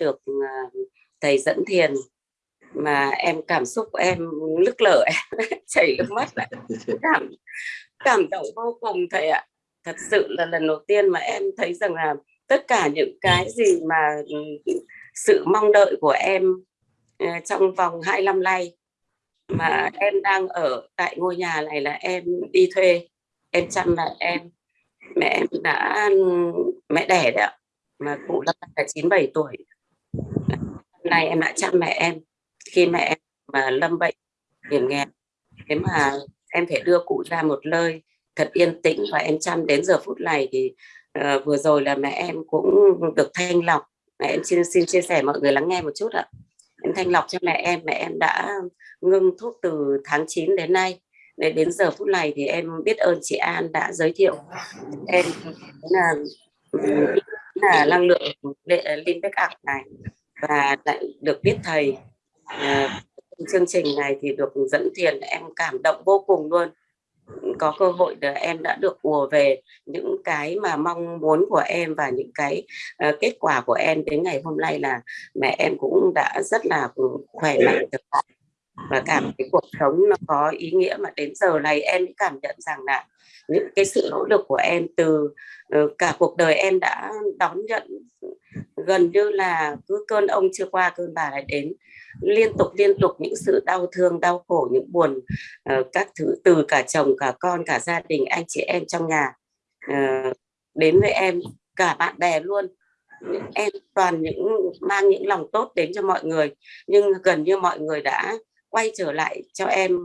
được à, thầy dẫn thiền mà em cảm xúc em lức lở, em chảy nước mắt lại cảm cảm động vô cùng thầy ạ. Thật sự là lần đầu tiên mà em thấy rằng là tất cả những cái gì mà ừ, sự mong đợi của em ờ, trong vòng hai năm nay mà em đang ở tại ngôi nhà này là em đi thuê, em chăm lại em. Mẹ em đã ừ, mẹ đẻ đấy ạ, mà cụ đã là chín bảy tuổi nay em đã chăm mẹ em. Khi mẹ em mà lâm bệnh hiểm nghèo thế mà em phải đưa cụ ra một nơi thật yên tĩnh và em chăm đến giờ phút này thì uh, vừa rồi là mẹ em cũng được thanh lọc. Mẹ em xin xin chia sẻ mọi người lắng nghe một chút ạ. Em thanh lọc cho mẹ em mẹ em đã ngưng thuốc từ tháng 9 đến nay. Để đến giờ phút này thì em biết ơn chị An đã giới thiệu em à, là là năng lượng ờ, linh bách này và lại được biết thầy à, chương trình này thì được dẫn thiền em cảm động vô cùng luôn. Có cơ hội để em đã được ùa về những cái mà mong muốn của em và những cái uh, kết quả của em đến ngày hôm nay là mẹ em cũng đã rất là khỏe mạnh và cảm thấy cuộc sống nó có ý nghĩa mà đến giờ này em cảm nhận rằng là những cái sự nỗ lực của em từ uh, cả cuộc đời em đã đón nhận gần như là cứ cơn ông chưa qua cơn bà lại đến. Liên tục liên tục những sự đau thương đau khổ những buồn uh, các thứ từ cả chồng cả con cả gia đình anh chị em trong nhà uh, đến với em cả bạn bè luôn. Em toàn những mang những lòng tốt đến cho mọi người nhưng gần như mọi người đã quay trở lại cho em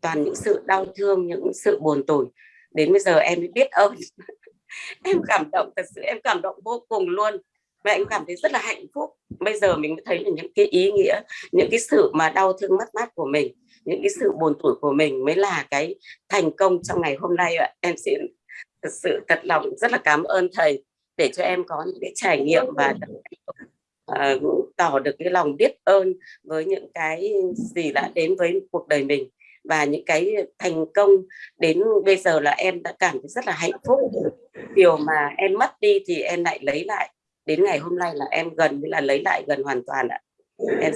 toàn những sự đau thương những sự buồn tủi. Đến bây giờ em mới biết ơn. Em cảm động thật sự em cảm động vô cùng luôn mẹ em cảm thấy rất là hạnh phúc. Bây giờ mình thấy là những cái ý nghĩa những cái sự mà đau thương mất mát của mình những cái sự buồn tủi của mình mới là cái thành công trong ngày hôm nay ạ. Em xin thật sự thật lòng rất là cảm ơn thầy để cho em có những cái trải nghiệm và uh, tỏ được cái lòng biết ơn với những cái gì đã đến với cuộc đời mình và những cái thành công đến bây giờ là em đã cảm thấy rất là hạnh phúc. Điều mà em mất đi thì em lại lấy lại đến ngày hôm nay là em gần như là lấy lại gần hoàn toàn ạ. Em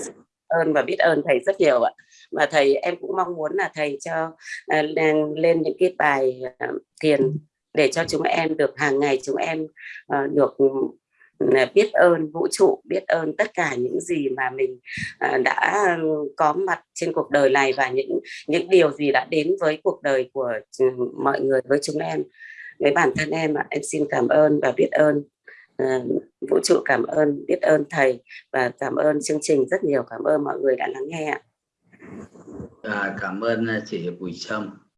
ơn và biết ơn thầy rất nhiều ạ. Và thầy em cũng mong muốn là thầy cho uh, lên, những cái bài uh, thiền để cho chúng em được hàng ngày chúng em uh, được ừ, biết ơn vũ trụ biết ơn tất cả những gì mà mình à, đã có mặt trên cuộc đời này và những những điều gì đã đến với cuộc đời của ừ, mọi người với chúng em với bản thân em ạ, em xin cảm ơn và biết ơn. Ờ, vũ trụ cảm ơn biết ơn thầy và cảm ơn chương trình rất nhiều. Cảm ơn mọi người đã lắng nghe ạ. À, cảm ơn ờ, chị Bùi Trâm.